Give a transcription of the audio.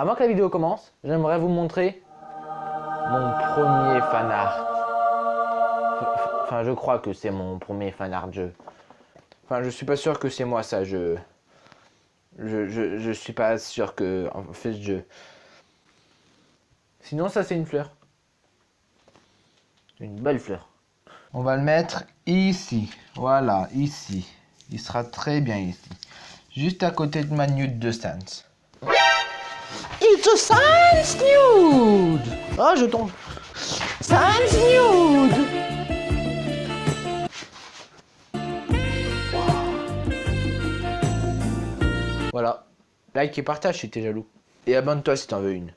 Avant que la vidéo commence, j'aimerais vous montrer mon premier fan art. Enfin, je crois que c'est mon premier fan art jeu. Enfin, je suis pas sûr que c'est moi ça, je... Je, je, je suis pas sûr que... En fait, je... Sinon, ça c'est une fleur. Une belle fleur. On va le mettre ici. Voilà, ici. Il sera très bien ici. Juste à côté de ma nude de Sans. It's Sans nude Oh, je tombe. Sans nude Voilà. Like et partage si t'es jaloux. Et abonne-toi si t'en veux une.